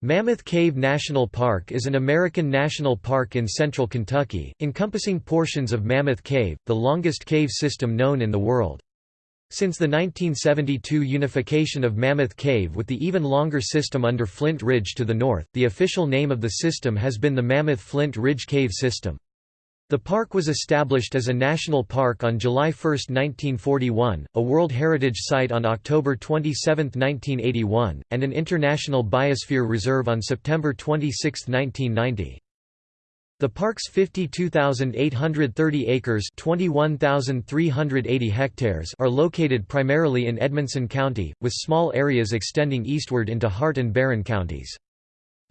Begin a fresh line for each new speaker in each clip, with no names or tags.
Mammoth Cave National Park is an American national park in central Kentucky, encompassing portions of Mammoth Cave, the longest cave system known in the world. Since the 1972 unification of Mammoth Cave with the even longer system under Flint Ridge to the north, the official name of the system has been the Mammoth Flint Ridge Cave System. The park was established as a national park on July 1, 1941, a World Heritage Site on October 27, 1981, and an International Biosphere Reserve on September 26, 1990. The park's 52,830 acres hectares are located primarily in Edmonson County, with small areas extending eastward into Hart and Barren counties.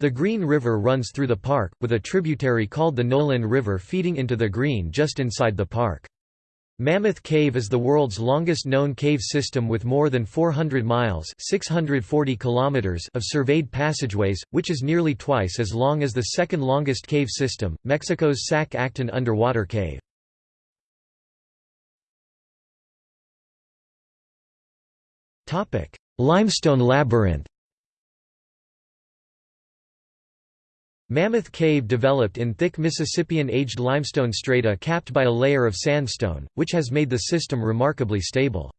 The Green River runs through the park, with a tributary called the Nolin River feeding into the Green just inside the park. Mammoth Cave is the world's longest known cave system with more than 400 miles 640 kilometers of surveyed passageways, which is nearly twice as long as the second longest cave system, Mexico's Sac Actun underwater cave. Limestone labyrinth Mammoth Cave developed in thick Mississippian-aged limestone strata capped by a layer of sandstone, which has made the system remarkably stable.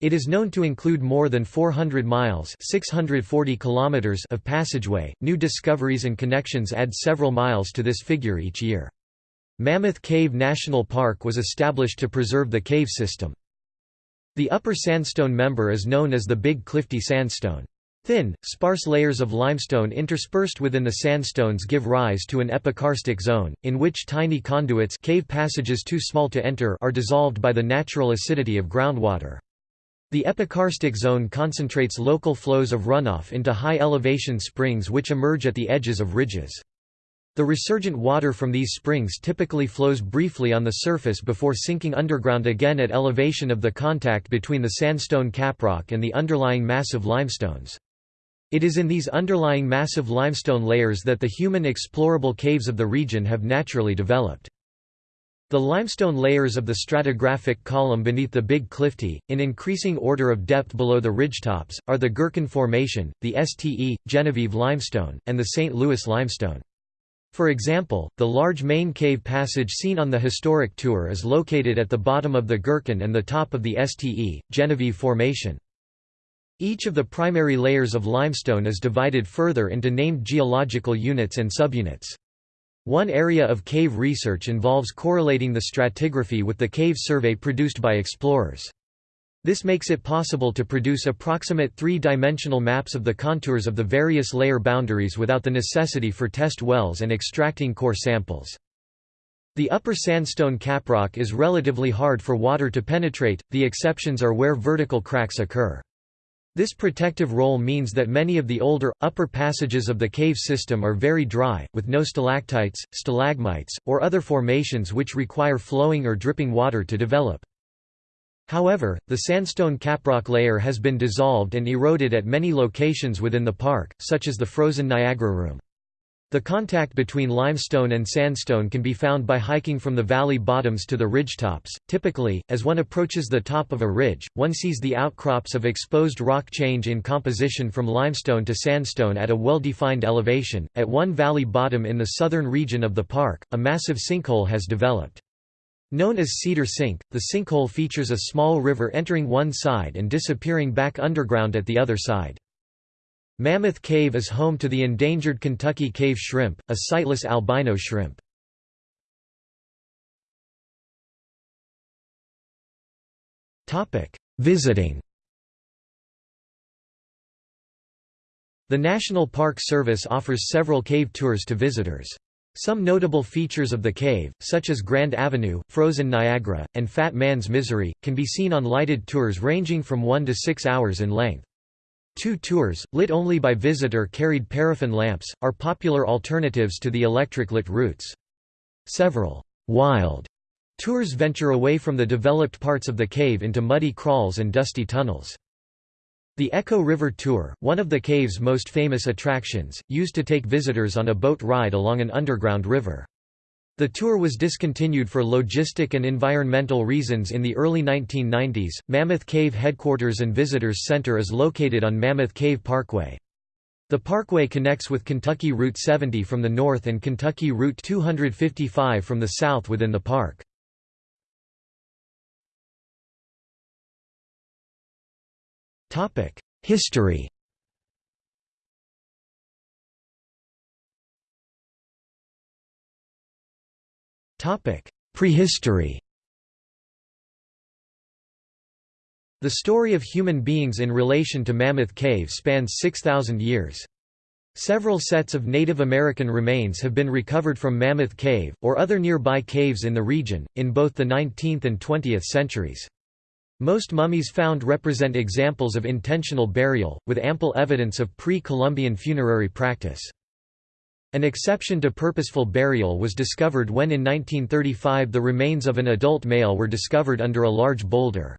It is known to include more than 400 miles 640 kilometers of passageway. New discoveries and connections add several miles to this figure each year. Mammoth Cave National Park was established to preserve the cave system. The upper sandstone member is known as the Big Clifty Sandstone. Thin, sparse layers of limestone interspersed within the sandstones give rise to an epikarstic zone, in which tiny conduits cave passages too small to enter are dissolved by the natural acidity of groundwater. The epikarstic zone concentrates local flows of runoff into high-elevation springs which emerge at the edges of ridges. The resurgent water from these springs typically flows briefly on the surface before sinking underground again at elevation of the contact between the sandstone caprock and the underlying massive limestones. It is in these underlying massive limestone layers that the human explorable caves of the region have naturally developed. The limestone layers of the stratigraphic column beneath the Big Clifty, in increasing order of depth below the ridgetops, are the Girkin Formation, the Ste. Genevieve Limestone, and the St. Louis Limestone. For example, the large main cave passage seen on the historic tour is located at the bottom of the Girkin and the top of the Ste. Genevieve Formation. Each of the primary layers of limestone is divided further into named geological units and subunits. One area of cave research involves correlating the stratigraphy with the cave survey produced by explorers. This makes it possible to produce approximate three-dimensional maps of the contours of the various layer boundaries without the necessity for test wells and extracting core samples. The upper sandstone caprock is relatively hard for water to penetrate, the exceptions are where vertical cracks occur. This protective role means that many of the older, upper passages of the cave system are very dry, with no stalactites, stalagmites, or other formations which require flowing or dripping water to develop. However, the sandstone caprock layer has been dissolved and eroded at many locations within the park, such as the frozen Niagara Room. The contact between limestone and sandstone can be found by hiking from the valley bottoms to the ridgetops. Typically, as one approaches the top of a ridge, one sees the outcrops of exposed rock change in composition from limestone to sandstone at a well-defined elevation. At one valley bottom in the southern region of the park, a massive sinkhole has developed. Known as Cedar Sink, the sinkhole features a small river entering one side and disappearing back underground at the other side. Mammoth Cave is home to the endangered Kentucky cave shrimp, a sightless albino shrimp. Visiting The National Park Service offers several cave tours to visitors. Some notable features of the cave, such as Grand Avenue, Frozen Niagara, and Fat Man's Misery, can be seen on lighted tours ranging from 1 to 6 hours in length. Two tours, lit only by visitor-carried paraffin lamps, are popular alternatives to the electric-lit routes. Several «wild» tours venture away from the developed parts of the cave into muddy crawls and dusty tunnels. The Echo River Tour, one of the cave's most famous attractions, used to take visitors on a boat ride along an underground river. The tour was discontinued for logistic and environmental reasons in the early 1990s. Mammoth Cave Headquarters and Visitors Center is located on Mammoth Cave Parkway. The parkway connects with Kentucky Route 70 from the north and Kentucky Route 255 from the south within the park. History Prehistory The story of human beings in relation to Mammoth Cave spans 6,000 years. Several sets of Native American remains have been recovered from Mammoth Cave, or other nearby caves in the region, in both the 19th and 20th centuries. Most mummies found represent examples of intentional burial, with ample evidence of pre-Columbian funerary practice. An exception to purposeful burial was discovered when in 1935 the remains of an adult male were discovered under a large boulder.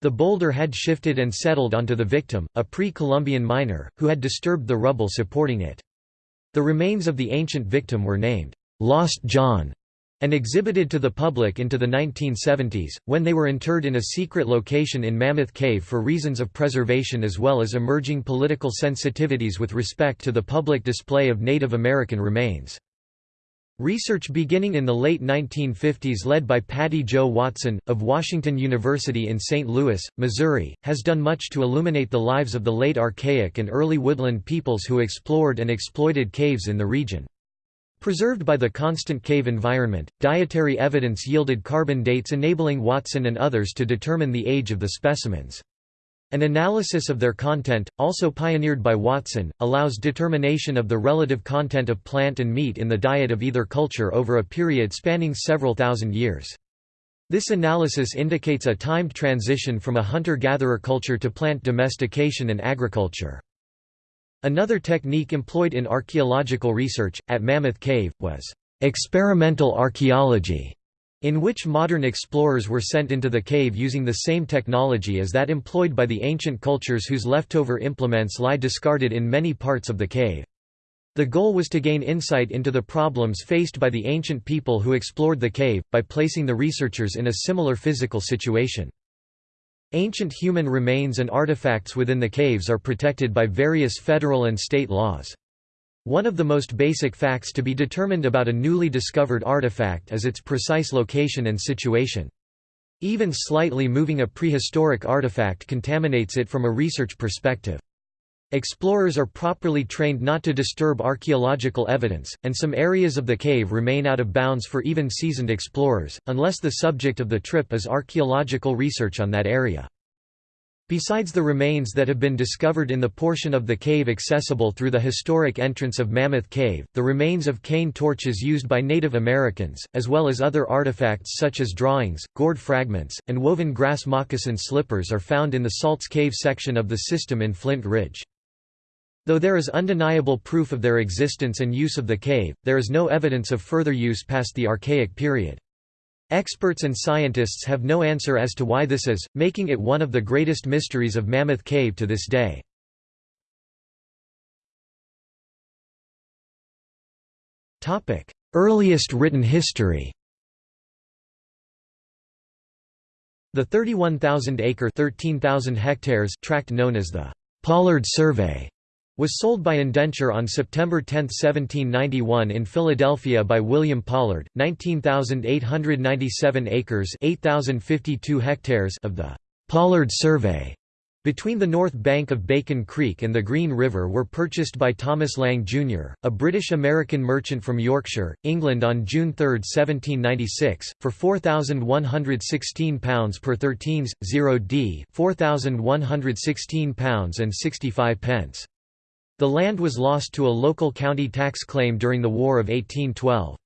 The boulder had shifted and settled onto the victim, a pre-Columbian miner, who had disturbed the rubble supporting it. The remains of the ancient victim were named, "'Lost John' and exhibited to the public into the 1970s, when they were interred in a secret location in Mammoth Cave for reasons of preservation as well as emerging political sensitivities with respect to the public display of Native American remains. Research beginning in the late 1950s led by Patty Jo Watson, of Washington University in St. Louis, Missouri, has done much to illuminate the lives of the late Archaic and early woodland peoples who explored and exploited caves in the region. Preserved by the constant cave environment, dietary evidence yielded carbon dates enabling Watson and others to determine the age of the specimens. An analysis of their content, also pioneered by Watson, allows determination of the relative content of plant and meat in the diet of either culture over a period spanning several thousand years. This analysis indicates a timed transition from a hunter-gatherer culture to plant domestication and agriculture. Another technique employed in archaeological research, at Mammoth Cave, was experimental archaeology in which modern explorers were sent into the cave using the same technology as that employed by the ancient cultures whose leftover implements lie discarded in many parts of the cave. The goal was to gain insight into the problems faced by the ancient people who explored the cave, by placing the researchers in a similar physical situation. Ancient human remains and artifacts within the caves are protected by various federal and state laws. One of the most basic facts to be determined about a newly discovered artifact is its precise location and situation. Even slightly moving a prehistoric artifact contaminates it from a research perspective. Explorers are properly trained not to disturb archaeological evidence, and some areas of the cave remain out of bounds for even seasoned explorers, unless the subject of the trip is archaeological research on that area. Besides the remains that have been discovered in the portion of the cave accessible through the historic entrance of Mammoth Cave, the remains of cane torches used by Native Americans, as well as other artifacts such as drawings, gourd fragments, and woven grass moccasin slippers are found in the Salts Cave section of the system in Flint Ridge. Though there is undeniable proof of their existence and use of the cave, there is no evidence of further use past the Archaic period. Experts and scientists have no answer as to why this is, making it one of the greatest mysteries of Mammoth Cave to this day. Earliest written history The 31,000-acre tract known as the Pollard Survey was sold by indenture on September 10, 1791 in Philadelphia by William Pollard, 19,897 acres 8,052 hectares of the Pollard Survey between the north bank of Bacon Creek and the Green River were purchased by Thomas Lang, Jr., a British-American merchant from Yorkshire, England on June 3, 1796, for £4,116 per 13s, 0d £4,116 and 65 pence. The land was lost to a local county tax claim during the War of 1812.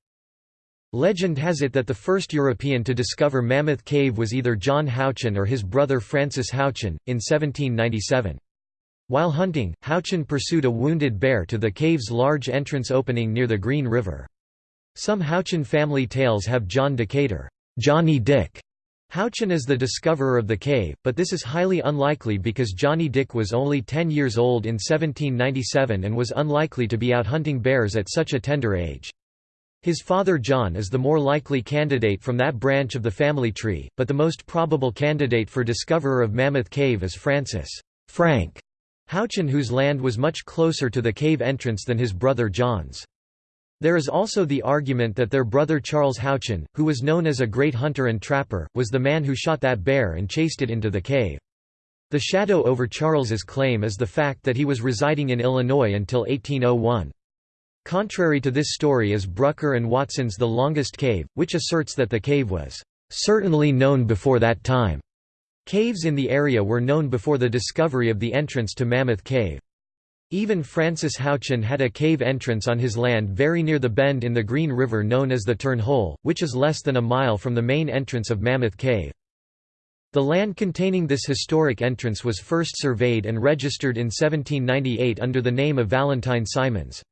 Legend has it that the first European to discover Mammoth Cave was either John Houchin or his brother Francis Houchin, in 1797. While hunting, Houchin pursued a wounded bear to the cave's large entrance opening near the Green River. Some Houchin family tales have John Decatur, Johnny Dick, Houchin is the discoverer of the cave, but this is highly unlikely because Johnny Dick was only 10 years old in 1797 and was unlikely to be out hunting bears at such a tender age. His father John is the more likely candidate from that branch of the family tree, but the most probable candidate for discoverer of Mammoth Cave is Francis Frank Houchin whose land was much closer to the cave entrance than his brother John's. There is also the argument that their brother Charles Houchin, who was known as a great hunter and trapper, was the man who shot that bear and chased it into the cave. The shadow over Charles's claim is the fact that he was residing in Illinois until 1801. Contrary to this story is Brucker and Watson's The Longest Cave, which asserts that the cave was certainly known before that time. Caves in the area were known before the discovery of the entrance to Mammoth Cave. Even Francis Houchin had a cave entrance on his land very near the bend in the Green River known as the Turn Hole, which is less than a mile from the main entrance of Mammoth Cave. The land containing this historic entrance was first surveyed and registered in 1798 under the name of Valentine Simons.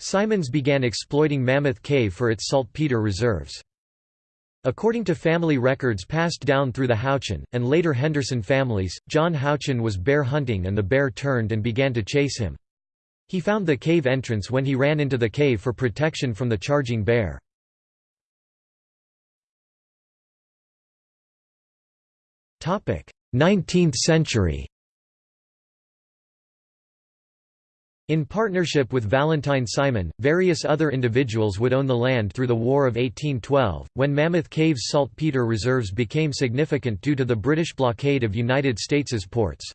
Simons began exploiting Mammoth Cave for its saltpeter reserves. According to family records passed down through the Houchin, and later Henderson families, John Houchin was bear hunting and the bear turned and began to chase him. He found the cave entrance when he ran into the cave for protection from the charging bear. Topic: Nineteenth century In partnership with Valentine Simon, various other individuals would own the land through the War of 1812, when Mammoth Cave's saltpeter reserves became significant due to the British blockade of United States's ports.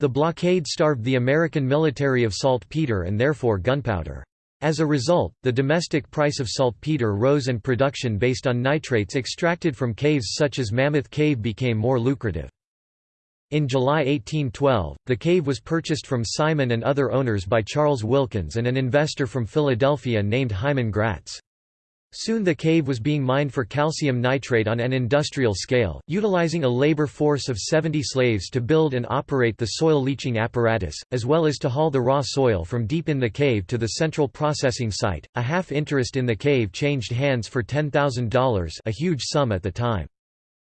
The blockade starved the American military of saltpeter and therefore gunpowder. As a result, the domestic price of saltpeter rose and production based on nitrates extracted from caves such as Mammoth Cave became more lucrative. In July 1812, the cave was purchased from Simon and other owners by Charles Wilkins and an investor from Philadelphia named Hyman Gratz. Soon the cave was being mined for calcium nitrate on an industrial scale, utilizing a labor force of 70 slaves to build and operate the soil leaching apparatus, as well as to haul the raw soil from deep in the cave to the central processing site. A half interest in the cave changed hands for $10,000, a huge sum at the time.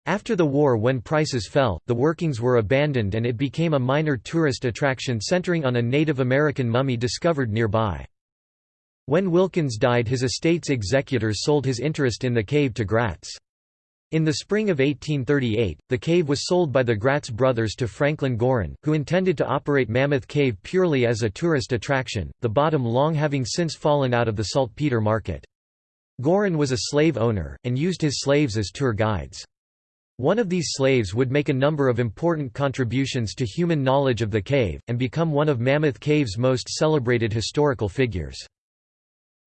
After the war when prices fell, the workings were abandoned and it became a minor tourist attraction centering on a Native American mummy discovered nearby. When Wilkins died his estate's executors sold his interest in the cave to Gratz. In the spring of 1838, the cave was sold by the Gratz brothers to Franklin Gorin, who intended to operate Mammoth Cave purely as a tourist attraction, the bottom long having since fallen out of the saltpeter market. Gorin was a slave owner, and used his slaves as tour guides. One of these slaves would make a number of important contributions to human knowledge of the cave, and become one of Mammoth Cave's most celebrated historical figures.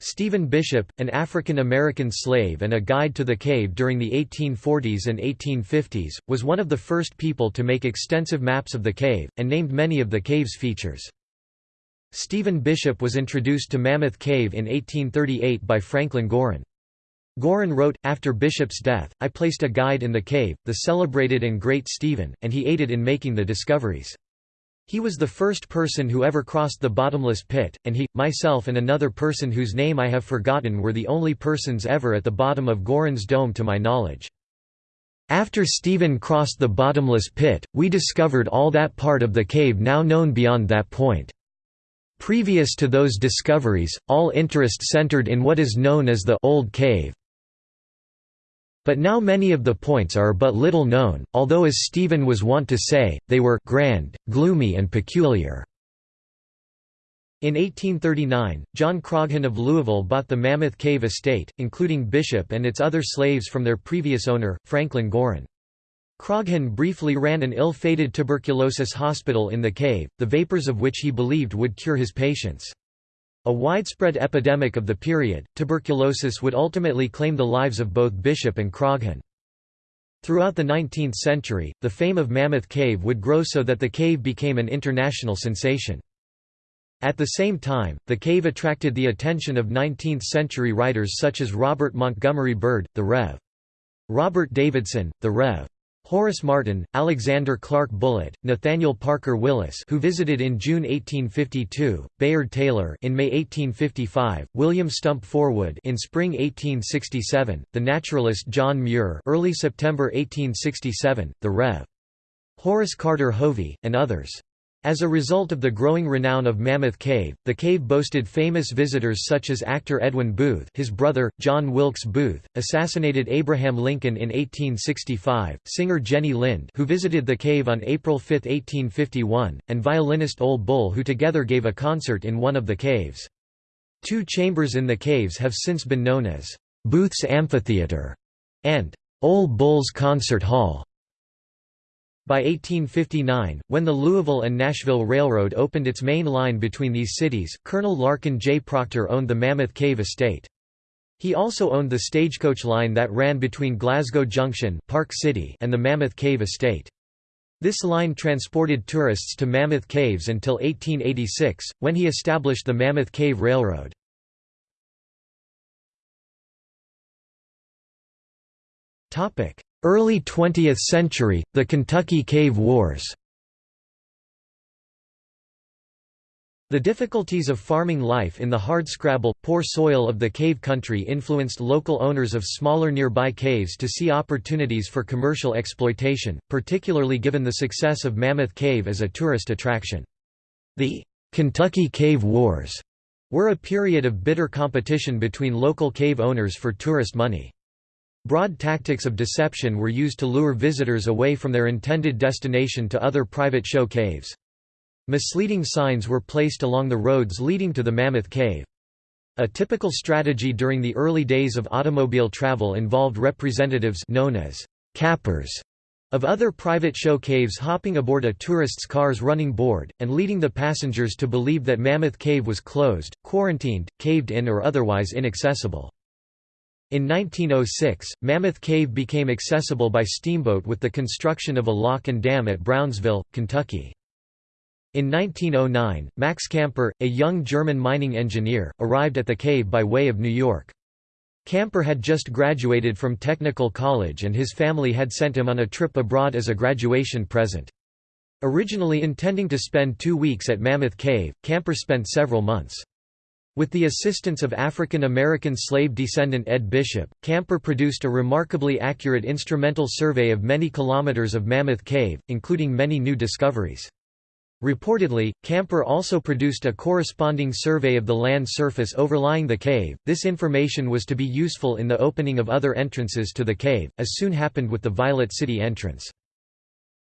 Stephen Bishop, an African-American slave and a guide to the cave during the 1840s and 1850s, was one of the first people to make extensive maps of the cave, and named many of the cave's features. Stephen Bishop was introduced to Mammoth Cave in 1838 by Franklin Gorin. Gorin wrote, after Bishop's death, I placed a guide in the cave, the celebrated and great Stephen, and he aided in making the discoveries. He was the first person who ever crossed the bottomless pit, and he, myself and another person whose name I have forgotten were the only persons ever at the bottom of Gorin's dome to my knowledge. After Stephen crossed the bottomless pit, we discovered all that part of the cave now known beyond that point. Previous to those discoveries, all interest centered in what is known as the Old Cave. But now many of the points are but little known, although as Stephen was wont to say, they were «grand, gloomy and peculiar». In 1839, John Croghan of Louisville bought the Mammoth Cave estate, including Bishop and its other slaves from their previous owner, Franklin Gorin. Croghan briefly ran an ill-fated tuberculosis hospital in the cave, the vapors of which he believed would cure his patients. A widespread epidemic of the period, tuberculosis would ultimately claim the lives of both Bishop and Croghan. Throughout the 19th century, the fame of Mammoth Cave would grow so that the cave became an international sensation. At the same time, the cave attracted the attention of 19th-century writers such as Robert Montgomery Bird, the Rev. Robert Davidson, the Rev. Horace Martin, Alexander Clark Bullitt, Nathaniel Parker Willis who visited in June 1852, Bayard Taylor in May 1855, William Stump Forwood in spring 1867, the naturalist John Muir early September 1867, the Rev. Horace Carter Hovey, and others. As a result of the growing renown of Mammoth Cave, the cave boasted famous visitors such as actor Edwin Booth his brother, John Wilkes Booth, assassinated Abraham Lincoln in 1865, singer Jenny Lind who visited the cave on April 5, 1851, and violinist Ole Bull who together gave a concert in one of the caves. Two chambers in the caves have since been known as Booth's Amphitheater and Ole Bull's Concert Hall. By 1859, when the Louisville and Nashville Railroad opened its main line between these cities, Colonel Larkin J. Proctor owned the Mammoth Cave estate. He also owned the stagecoach line that ran between Glasgow Junction Park City and the Mammoth Cave estate. This line transported tourists to Mammoth Caves until 1886, when he established the Mammoth Cave Railroad. Early 20th century, the Kentucky Cave Wars The difficulties of farming life in the hardscrabble, poor soil of the cave country influenced local owners of smaller nearby caves to see opportunities for commercial exploitation, particularly given the success of Mammoth Cave as a tourist attraction. The Kentucky Cave Wars were a period of bitter competition between local cave owners for tourist money. Broad tactics of deception were used to lure visitors away from their intended destination to other private show caves. Misleading signs were placed along the roads leading to the Mammoth Cave. A typical strategy during the early days of automobile travel involved representatives known as cappers of other private show caves hopping aboard a tourist's car's running board, and leading the passengers to believe that Mammoth Cave was closed, quarantined, caved in or otherwise inaccessible. In 1906, Mammoth Cave became accessible by steamboat with the construction of a lock and dam at Brownsville, Kentucky. In 1909, Max Kämper, a young German mining engineer, arrived at the cave by way of New York. Kämper had just graduated from technical college and his family had sent him on a trip abroad as a graduation present. Originally intending to spend two weeks at Mammoth Cave, Kämper spent several months. With the assistance of African-American slave descendant Ed Bishop, Kämper produced a remarkably accurate instrumental survey of many kilometers of Mammoth Cave, including many new discoveries. Reportedly, Kämper also produced a corresponding survey of the land surface overlying the cave. This information was to be useful in the opening of other entrances to the cave, as soon happened with the Violet City entrance.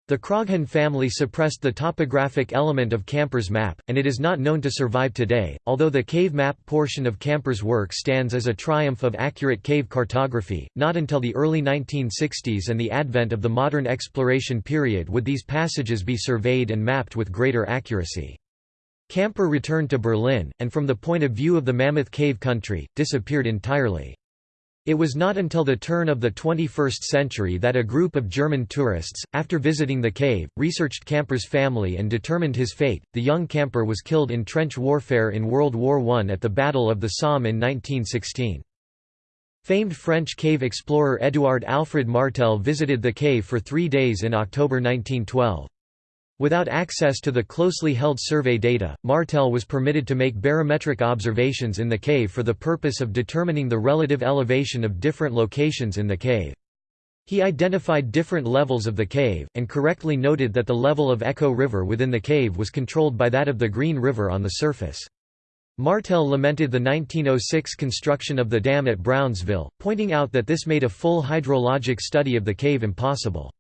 The Croghan family suppressed the topographic element of Kämper's map, and it is not known to survive today, although the cave map portion of Kämper's work stands as a triumph of accurate cave cartography. Not until the early 1960s and the advent of the modern exploration period would these passages be surveyed and mapped with greater accuracy. Kämper returned to Berlin, and from the point of view of the Mammoth Cave country, disappeared entirely. It was not until the turn of the 21st century that a group of German tourists, after visiting the cave, researched Kämper's family and determined his fate. The young Kämper was killed in trench warfare in World War I at the Battle of the Somme in 1916. Famed French cave explorer Édouard Alfred Martel visited the cave for three days in October 1912. Without access to the closely held survey data, Martel was permitted to make barometric observations in the cave for the purpose of determining the relative elevation of different locations in the cave. He identified different levels of the cave, and correctly noted that the level of Echo River within the cave was controlled by that of the Green River on the surface. Martel lamented the 1906 construction of the dam at Brownsville, pointing out that this made a full hydrologic study of the cave impossible.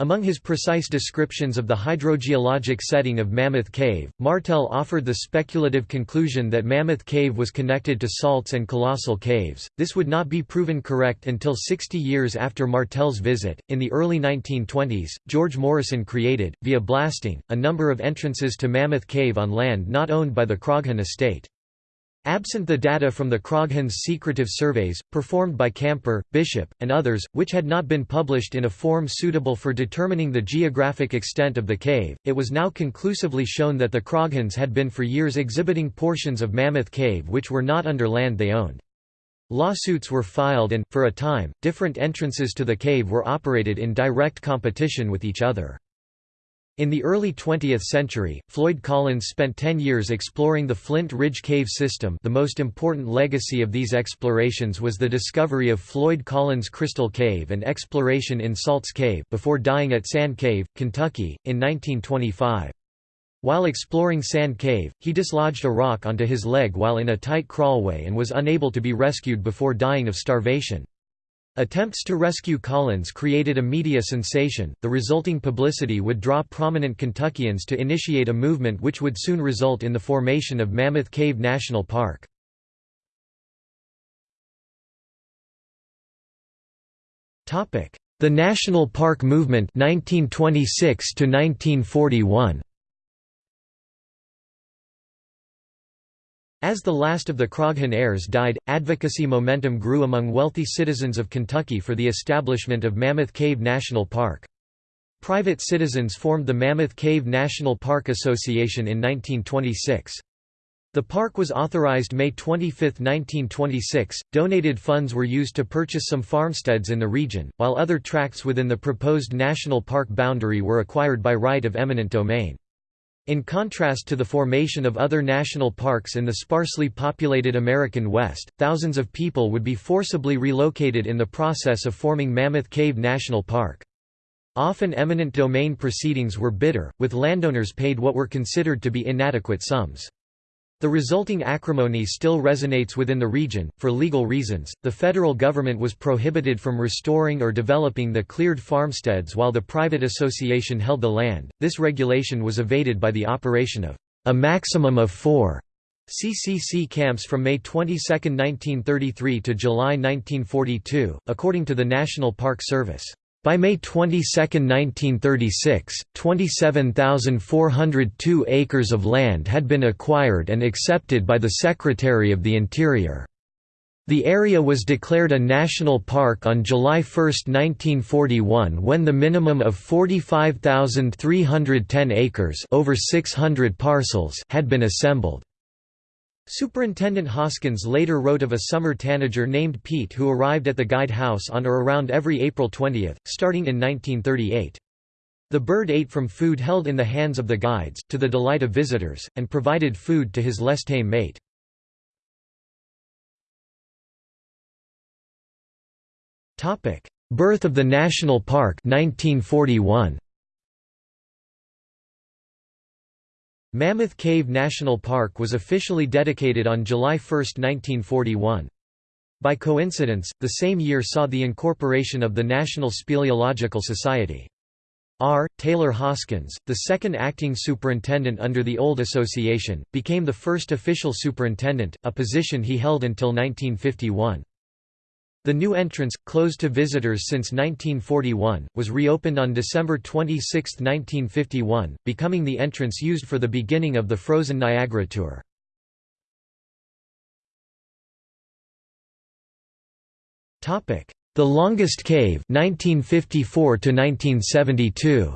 Among his precise descriptions of the hydrogeologic setting of Mammoth Cave, Martel offered the speculative conclusion that Mammoth Cave was connected to salts and colossal caves. This would not be proven correct until 60 years after Martel's visit. In the early 1920s, George Morrison created, via blasting, a number of entrances to Mammoth Cave on land not owned by the Croghan estate. Absent the data from the Croghans' secretive surveys, performed by Kämper, Bishop, and others, which had not been published in a form suitable for determining the geographic extent of the cave, it was now conclusively shown that the Croghans had been for years exhibiting portions of Mammoth Cave which were not under land they owned. Lawsuits were filed and, for a time, different entrances to the cave were operated in direct competition with each other. In the early 20th century, Floyd Collins spent 10 years exploring the Flint Ridge Cave system the most important legacy of these explorations was the discovery of Floyd Collins Crystal Cave and exploration in Salts Cave before dying at Sand Cave, Kentucky, in 1925. While exploring Sand Cave, he dislodged a rock onto his leg while in a tight crawlway and was unable to be rescued before dying of starvation. Attempts to rescue Collins created a media sensation. The resulting publicity would draw prominent Kentuckians to initiate a movement which would soon result in the formation of Mammoth Cave National Park. The National Park Movement 1926 to 1941. As the last of the Croghan heirs died, advocacy momentum grew among wealthy citizens of Kentucky for the establishment of Mammoth Cave National Park. Private citizens formed the Mammoth Cave National Park Association in 1926. The park was authorized May 25, 1926. Donated funds were used to purchase some farmsteads in the region, while other tracts within the proposed national park boundary were acquired by right of eminent domain. In contrast to the formation of other national parks in the sparsely populated American West, thousands of people would be forcibly relocated in the process of forming Mammoth Cave National Park. Often eminent domain proceedings were bitter, with landowners paid what were considered to be inadequate sums. The resulting acrimony still resonates within the region. For legal reasons, the federal government was prohibited from restoring or developing the cleared farmsteads while the private association held the land. This regulation was evaded by the operation of a maximum of four CCC camps from May 22, 1933 to July 1942, according to the National Park Service. By May 22, 1936, 27,402 acres of land had been acquired and accepted by the Secretary of the Interior. The area was declared a national park on July 1, 1941 when the minimum of 45,310 acres over 600 parcels had been assembled. Superintendent Hoskins later wrote of a summer tanager named Pete who arrived at the guide house on or around every April 20, starting in 1938. The bird ate from food held in the hands of the guides, to the delight of visitors, and provided food to his less tame mate. Birth of the national park 1941. Mammoth Cave National Park was officially dedicated on July 1, 1941. By coincidence, the same year saw the incorporation of the National Speleological Society. R. Taylor Hoskins, the second acting superintendent under the old association, became the first official superintendent, a position he held until 1951. The new entrance, closed to visitors since 1941, was reopened on December 26, 1951, becoming the entrance used for the beginning of the Frozen Niagara Tour. The Longest Cave 1954 to 1972.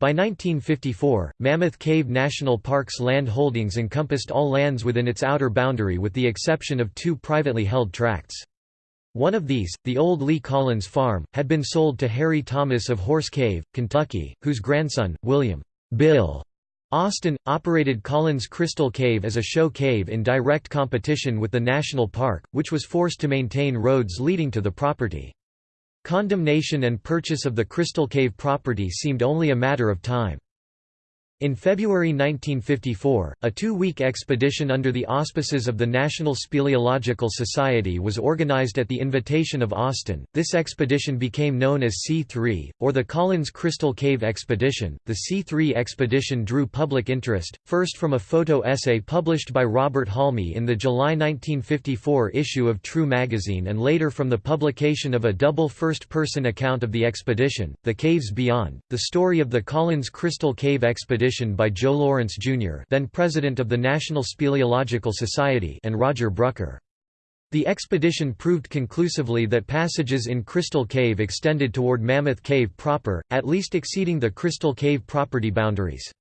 By 1954, Mammoth Cave National Park's land holdings encompassed all lands within its outer boundary with the exception of two privately held tracts. One of these, the old Lee Collins Farm, had been sold to Harry Thomas of Horse Cave, Kentucky, whose grandson, William Bill Austin, operated Collins Crystal Cave as a show cave in direct competition with the national park, which was forced to maintain roads leading to the property. Condemnation and purchase of the Crystal Cave property seemed only a matter of time. In February 1954, a two-week expedition under the auspices of the National Speleological Society was organized at the invitation of Austin. This expedition became known as C3, or the Collins Crystal Cave Expedition. The C3 expedition drew public interest, first from a photo essay published by Robert Halmi in the July 1954 issue of True magazine and later from the publication of a double first-person account of the expedition, The Caves Beyond, the story of the Collins Crystal Cave Expedition by Joe Lawrence, Jr. then president of the National Speleological Society and Roger Brucker. The expedition proved conclusively that passages in Crystal Cave extended toward Mammoth Cave proper, at least exceeding the Crystal Cave property boundaries.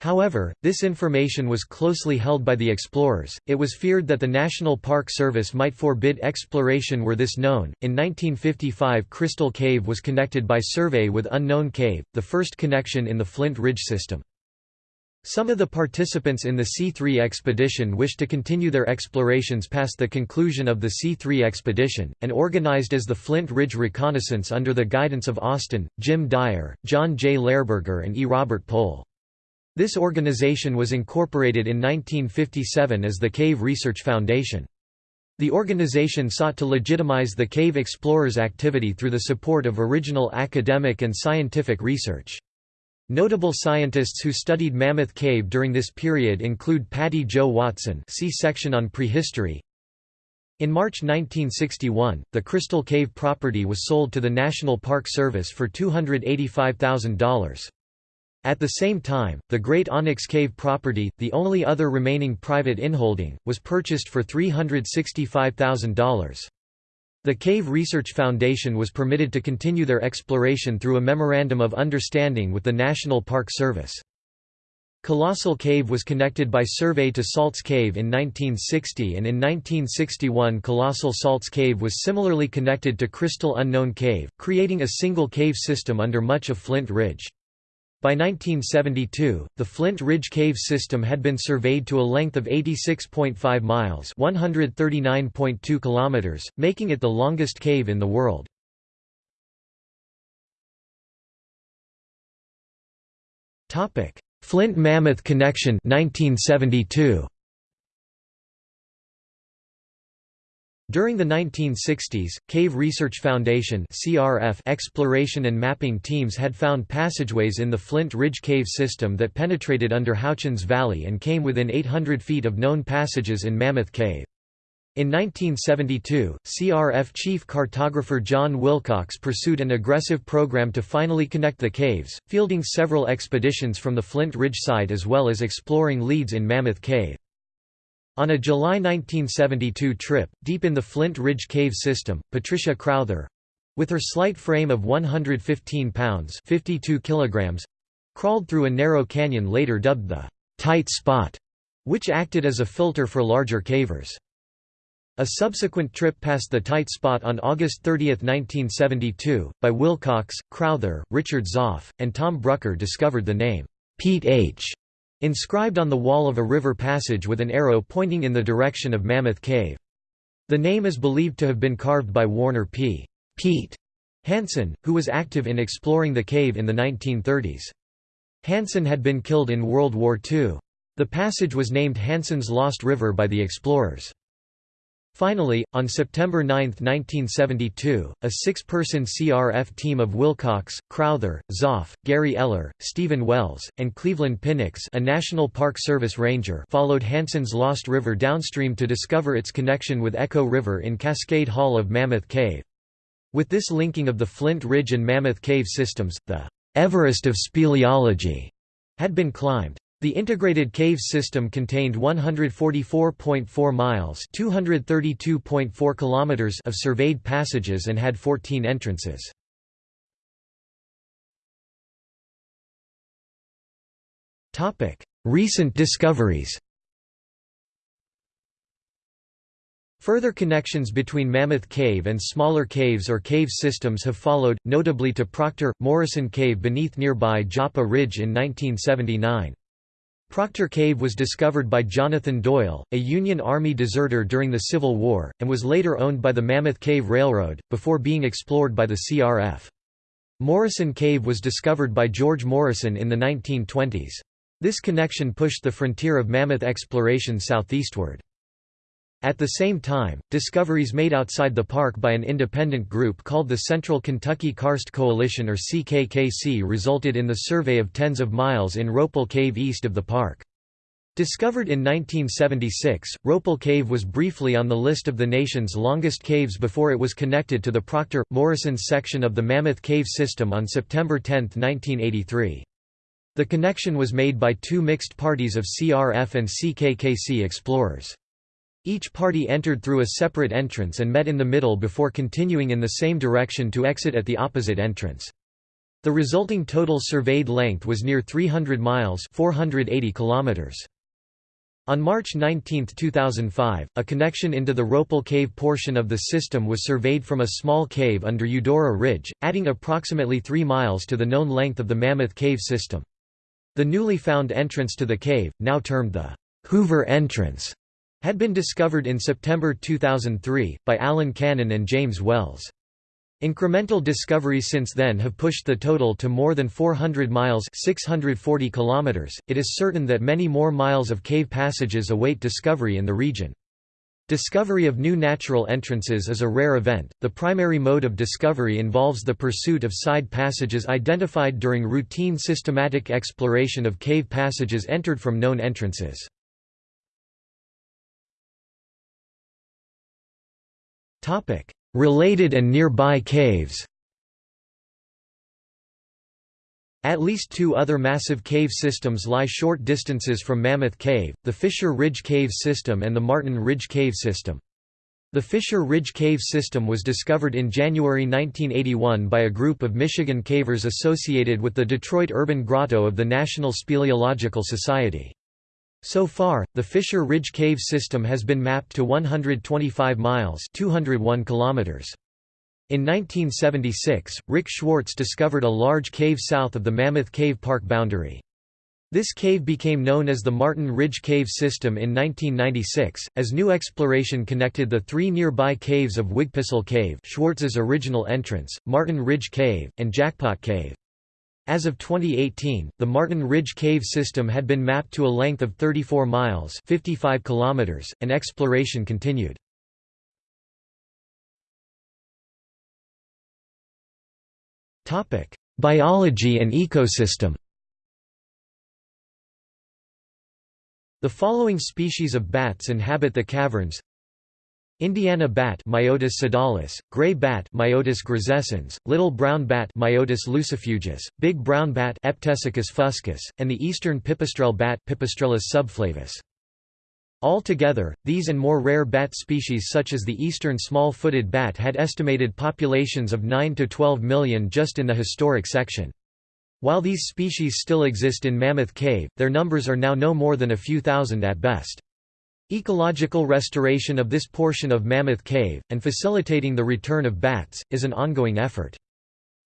However, this information was closely held by the explorers. It was feared that the National Park Service might forbid exploration were this known. In 1955, Crystal Cave was connected by survey with Unknown Cave, the first connection in the Flint Ridge system. Some of the participants in the C3 expedition wished to continue their explorations past the conclusion of the C3 expedition, and organized as the Flint Ridge Reconnaissance under the guidance of Austin, Jim Dyer, John J. Lehrburger and E. Robert Pohl. This organization was incorporated in 1957 as the Cave Research Foundation. The organization sought to legitimize the cave explorers' activity through the support of original academic and scientific research. Notable scientists who studied Mammoth Cave during this period include Patty Jo Watson see section on prehistory. In March 1961, the Crystal Cave property was sold to the National Park Service for $285,000. At the same time, the Great Onyx Cave property, the only other remaining private inholding, was purchased for $365,000. The Cave Research Foundation was permitted to continue their exploration through a Memorandum of Understanding with the National Park Service. Colossal Cave was connected by survey to Salts Cave in 1960 and in 1961 Colossal Salts Cave was similarly connected to Crystal Unknown Cave, creating a single cave system under much of Flint Ridge. By 1972, the Flint Ridge Cave system had been surveyed to a length of 86.5 miles (139.2 kilometers), making it the longest cave in the world. Topic: Flint Mammoth Connection 1972. During the 1960s, Cave Research Foundation (CRF) exploration and mapping teams had found passageways in the Flint Ridge Cave system that penetrated under Houchins Valley and came within 800 feet of known passages in Mammoth Cave. In 1972, CRF chief cartographer John Wilcox pursued an aggressive program to finally connect the caves, fielding several expeditions from the Flint Ridge site as well as exploring leads in Mammoth Cave. On a July 1972 trip, deep in the Flint Ridge Cave system, Patricia Crowther—with her slight frame of 115 pounds 52 kilograms—crawled through a narrow canyon later dubbed the «tight spot», which acted as a filter for larger cavers. A subsequent trip past the tight spot on August 30, 1972, by Wilcox, Crowther, Richard Zopf, and Tom Brucker discovered the name, Pete H. Inscribed on the wall of a river passage with an arrow pointing in the direction of Mammoth Cave. The name is believed to have been carved by Warner P. Pete Hansen, who was active in exploring the cave in the 1930s. Hansen had been killed in World War II. The passage was named Hansen's Lost River by the explorers. Finally, on September 9, 1972, a six-person CRF team of Wilcox, Crowther, Zopf, Gary Eller, Stephen Wells, and Cleveland Pinnix a National Park Service ranger followed Hansen's Lost River downstream to discover its connection with Echo River in Cascade Hall of Mammoth Cave. With this linking of the Flint Ridge and Mammoth Cave systems, the Everest of speleology had been climbed. The integrated cave system contained 144.4 miles (232.4 kilometers) of surveyed passages and had 14 entrances. Topic: Recent discoveries. Further connections between Mammoth Cave and smaller caves or cave systems have followed, notably to Proctor Morrison Cave beneath nearby Joppa Ridge in 1979. Proctor Cave was discovered by Jonathan Doyle, a Union Army deserter during the Civil War, and was later owned by the Mammoth Cave Railroad, before being explored by the CRF. Morrison Cave was discovered by George Morrison in the 1920s. This connection pushed the frontier of mammoth exploration southeastward. At the same time, discoveries made outside the park by an independent group called the Central Kentucky Karst Coalition or CKKC resulted in the survey of tens of miles in Ropel Cave east of the park. Discovered in 1976, Ropel Cave was briefly on the list of the nation's longest caves before it was connected to the Proctor-Morrison section of the Mammoth Cave system on September 10, 1983. The connection was made by two mixed parties of CRF and CKKC explorers. Each party entered through a separate entrance and met in the middle before continuing in the same direction to exit at the opposite entrance. The resulting total surveyed length was near 300 miles 480 kilometers. On March 19, 2005, a connection into the Ropel Cave portion of the system was surveyed from a small cave under Eudora Ridge, adding approximately 3 miles to the known length of the Mammoth Cave system. The newly found entrance to the cave, now termed the Hoover Entrance, had been discovered in September 2003, by Alan Cannon and James Wells. Incremental discoveries since then have pushed the total to more than 400 miles 640 kilometers. .It is certain that many more miles of cave passages await discovery in the region. Discovery of new natural entrances is a rare event. The primary mode of discovery involves the pursuit of side passages identified during routine systematic exploration of cave passages entered from known entrances. Topic: Related and nearby caves At least two other massive cave systems lie short distances from Mammoth Cave, the Fisher Ridge Cave System and the Martin Ridge Cave System. The Fisher Ridge Cave System was discovered in January 1981 by a group of Michigan cavers associated with the Detroit Urban Grotto of the National Speleological Society. So far, the Fisher Ridge Cave system has been mapped to 125 miles 201 kilometers. In 1976, Rick Schwartz discovered a large cave south of the Mammoth Cave Park boundary. This cave became known as the Martin Ridge Cave System in 1996, as new exploration connected the three nearby caves of Whigpistle Cave Schwartz's original entrance, Martin Ridge Cave, and Jackpot Cave. As of 2018, the Martin Ridge Cave system had been mapped to a length of 34 miles 55 kilometers, and exploration continued. Biology and ecosystem The following species of bats inhabit the caverns Indiana bat Myotis sodalis, gray bat Myotis grisescens, little brown bat Myotis lucifugus, big brown bat Eptesicus fuscus, and the eastern pipistrelle bat Pipistrellus subflavus. Altogether, these and more rare bat species such as the eastern small-footed bat had estimated populations of 9 to 12 million just in the historic section. While these species still exist in Mammoth Cave, their numbers are now no more than a few thousand at best. Ecological restoration of this portion of Mammoth Cave, and facilitating the return of bats, is an ongoing effort.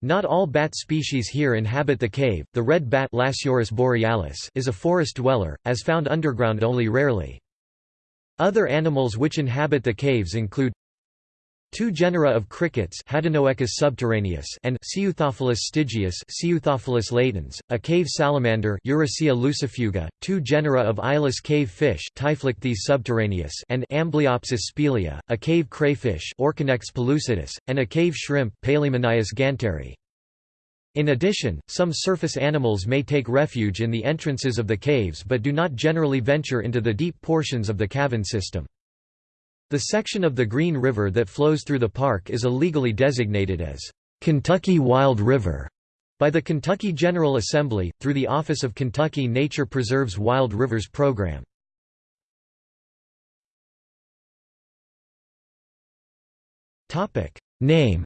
Not all bat species here inhabit the cave. The red bat borealis is a forest dweller, as found underground only rarely. Other animals which inhabit the caves include Two genera of crickets Hadenoecus subterraneus and Ceuthophilus stygius Ceuthophilus latens, a cave salamander Eurycea lucifuga, two genera of eyeless cave fish Typhlichthys subterraneus and Amblyopsis spelaea, a cave crayfish Orconectes pellucidus, and a cave shrimp Palaemonias ganteri. In addition, some surface animals may take refuge in the entrances of the caves but do not generally venture into the deep portions of the cavern system. The section of the Green River that flows through the park is illegally designated as Kentucky Wild River by the Kentucky General Assembly, through the Office of Kentucky Nature Preserves Wild Rivers Program. Name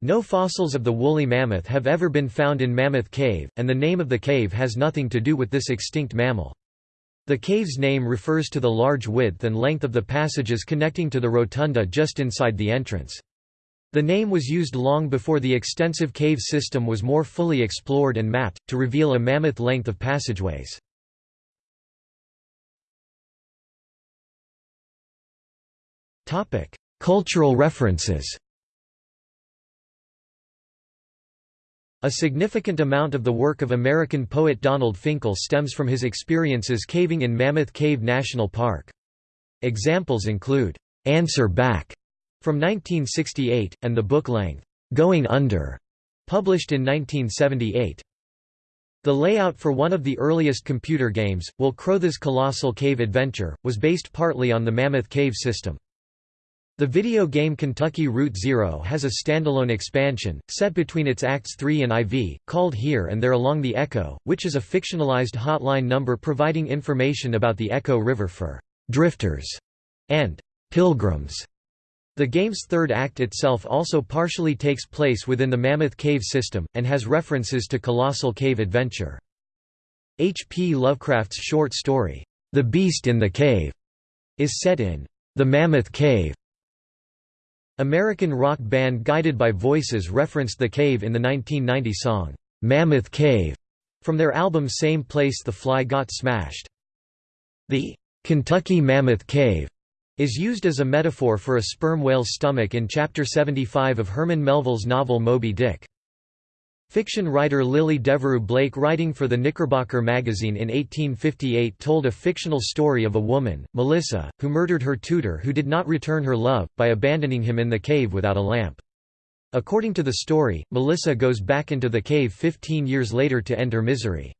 No fossils of the woolly mammoth have ever been found in Mammoth Cave, and the name of the cave has nothing to do with this extinct mammal. The cave's name refers to the large width and length of the passages connecting to the rotunda just inside the entrance. The name was used long before the extensive cave system was more fully explored and mapped, to reveal a mammoth length of passageways. Cultural references A significant amount of the work of American poet Donald Finkel stems from his experiences caving in Mammoth Cave National Park. Examples include, "'Answer Back' from 1968, and the book-length, "'Going Under' published in 1978. The layout for one of the earliest computer games, Will Crowther's Colossal Cave Adventure, was based partly on the Mammoth Cave system. The video game Kentucky Route Zero has a standalone expansion, set between its Acts 3 and IV, called Here and There Along the Echo, which is a fictionalized hotline number providing information about the Echo River for «drifters» and «pilgrims». The game's third act itself also partially takes place within the Mammoth Cave system, and has references to Colossal Cave Adventure. H. P. Lovecraft's short story, The Beast in the Cave, is set in the Mammoth Cave American rock band Guided by Voices referenced the cave in the 1990 song, "'Mammoth Cave' from their album Same Place The Fly Got Smashed. The "'Kentucky Mammoth Cave' is used as a metaphor for a sperm whale's stomach in Chapter 75 of Herman Melville's novel Moby Dick. Fiction writer Lily Devereux Blake writing for the Knickerbocker magazine in 1858 told a fictional story of a woman, Melissa, who murdered her tutor who did not return her love, by abandoning him in the cave without a lamp. According to the story, Melissa goes back into the cave 15 years later to end her misery.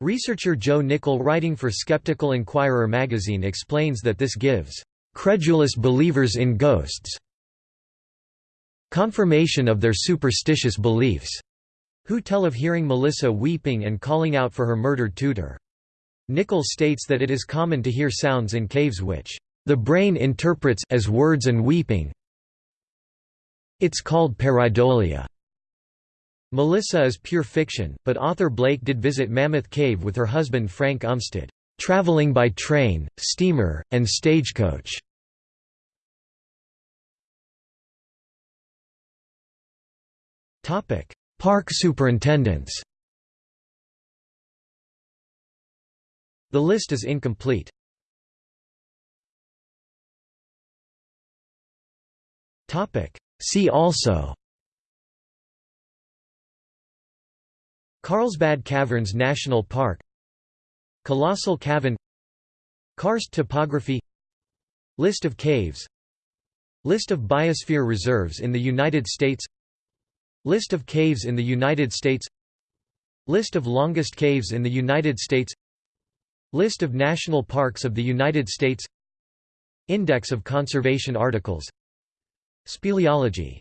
Researcher Joe Nickell writing for Skeptical Inquirer magazine explains that this gives "...credulous believers in ghosts confirmation of their superstitious beliefs." Who tell of hearing Melissa weeping and calling out for her murdered tutor. Nickell states that it is common to hear sounds in caves which, "...the brain interprets as words and weeping it's called pareidolia." Melissa is pure fiction, but author Blake did visit Mammoth Cave with her husband Frank Umstead, "...traveling by train, steamer, and stagecoach." Topic: Park superintendents. The list is incomplete. See also. Carlsbad Caverns National Park. Colossal Cavern. Karst topography. List of caves. List of biosphere reserves in the United States List of caves in the United States. List of longest caves in the United States. List of national parks of the United States. Index of conservation articles. Speleology